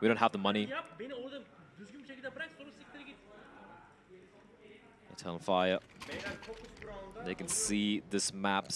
We don't have the money. It's on fire. They can see this map